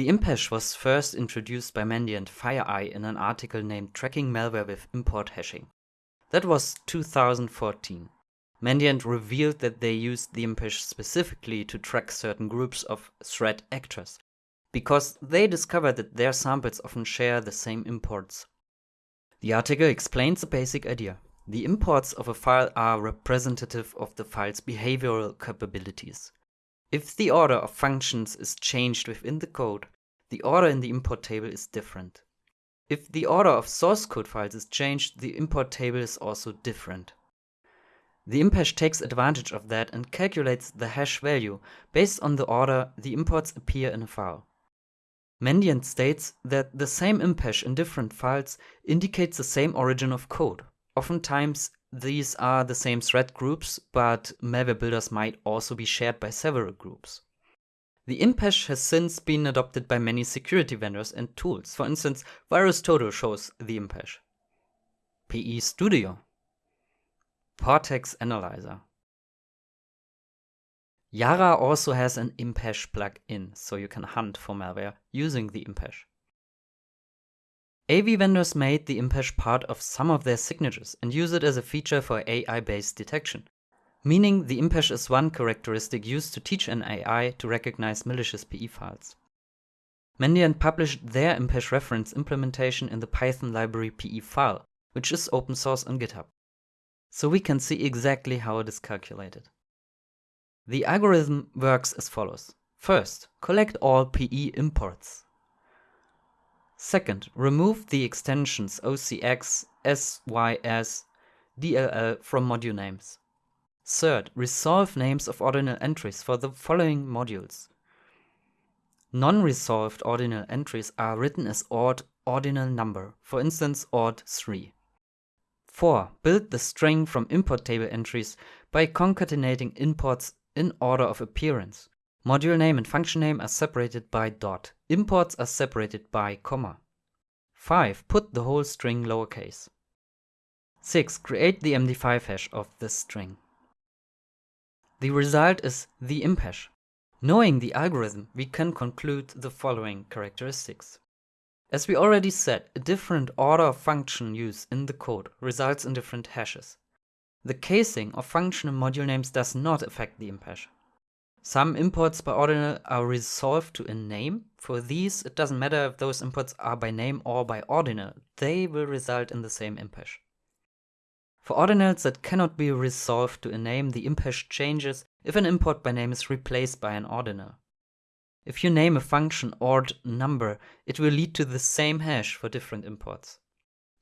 The imp-hash was first introduced by Mandiant FireEye in an article named Tracking Malware with Import Hashing. That was 2014. Mandiant revealed that they used the imp-hash specifically to track certain groups of threat actors, because they discovered that their samples often share the same imports. The article explains the basic idea. The imports of a file are representative of the file's behavioral capabilities. If the order of functions is changed within the code, the order in the import table is different. If the order of source code files is changed, the import table is also different. The imp-hash takes advantage of that and calculates the hash value based on the order the imports appear in a file. Mandiant states that the same imp-hash in different files indicates the same origin of code. Oftentimes, these are the same threat groups, but malware builders might also be shared by several groups. The imp-hash has since been adopted by many security vendors and tools. For instance, VirusTotal shows the imp-hash. PE Studio. Portex Analyzer. Yara also has an imp-hash plugin, so you can hunt for malware using the imp-hash. AV vendors made the imp-hash part of some of their signatures and use it as a feature for AI-based detection meaning the imp-hash is one characteristic used to teach an AI to recognize malicious PE files. Mandiant published their imp-hash reference implementation in the Python library pefile, which is open source on GitHub. So we can see exactly how it is calculated. The algorithm works as follows. First, collect all PE imports. Second, remove the extensions OCX, SYS, DLL from module names. Third, resolve names of ordinal entries for the following modules. Non-resolved ordinal entries are written as ord ordinal number, for instance ord 3. 4. Build the string from import table entries by concatenating imports in order of appearance. Module name and function name are separated by dot. Imports are separated by comma. 5. Put the whole string lowercase. 6. Create the MD5 hash of this string. The result is the imp-hash. Knowing the algorithm, we can conclude the following characteristics. As we already said, a different order of function use in the code results in different hashes. The casing of function and module names does not affect the imp-hash. Some imports by ordinal are resolved to a name. For these, it doesn't matter if those imports are by name or by ordinal, they will result in the same imp-hash. For ordinals that cannot be resolved to a name, the imp-hash changes if an import by name is replaced by an ordinal. If you name a function ord number, it will lead to the same hash for different imports.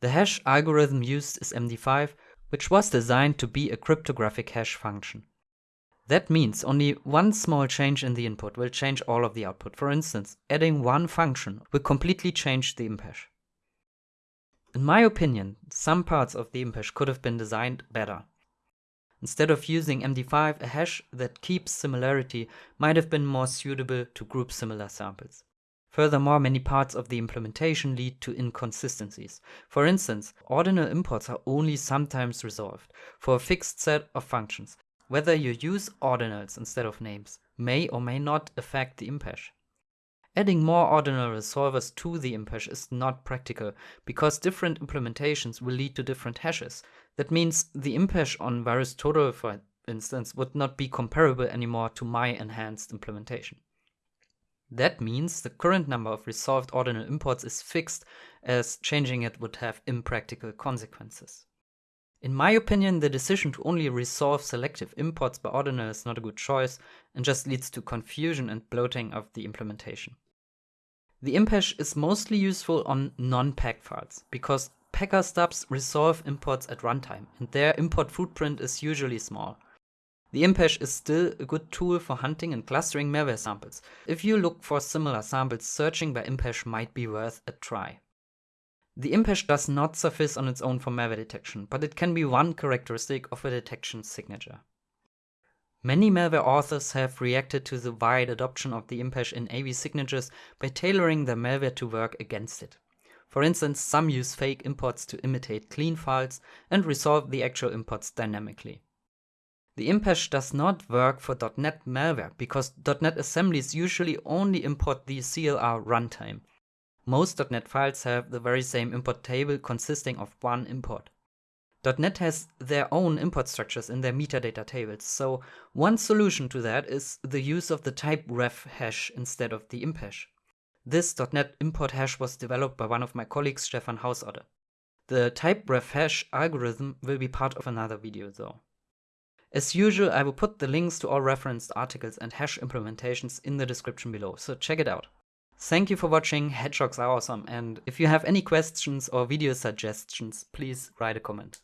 The hash algorithm used is MD5, which was designed to be a cryptographic hash function. That means only one small change in the input will change all of the output. For instance, adding one function will completely change the imp-hash. In my opinion, some parts of the imp-hash could have been designed better. Instead of using MD5, a hash that keeps similarity might have been more suitable to group similar samples. Furthermore, many parts of the implementation lead to inconsistencies. For instance, ordinal imports are only sometimes resolved for a fixed set of functions. Whether you use ordinals instead of names may or may not affect the imp-hash. Adding more ordinal resolvers to the imp-hash is not practical, because different implementations will lead to different hashes. That means the imp-hash on VirusTotal, for instance, would not be comparable anymore to my enhanced implementation. That means the current number of resolved ordinal imports is fixed, as changing it would have impractical consequences. In my opinion, the decision to only resolve selective imports by ordinal is not a good choice and just leads to confusion and bloating of the implementation. The imp-hash is mostly useful on non-pack files, because packer stubs resolve imports at runtime, and their import footprint is usually small. The imp-hash is still a good tool for hunting and clustering malware samples. If you look for similar samples, searching by imp-hash might be worth a try. The imp-hash does not suffice on its own for malware detection, but it can be one characteristic of a detection signature. Many malware authors have reacted to the wide adoption of the imp-hash in AV signatures by tailoring their malware to work against it. For instance, some use fake imports to imitate clean files and resolve the actual imports dynamically. The imp-hash does not work for .NET malware because .NET assemblies usually only import the CLR runtime. Most .NET files have the very same import table consisting of one import. .NET has their own import structures in their metadata tables, so one solution to that is the use of the type ref hash instead of the imp hash. This .NET import hash was developed by one of my colleagues, Stefan Hausotte. The type ref hash algorithm will be part of another video though. As usual, I will put the links to all referenced articles and hash implementations in the description below, so check it out. Thank you for watching, hedgehogs are awesome, and if you have any questions or video suggestions, please write a comment.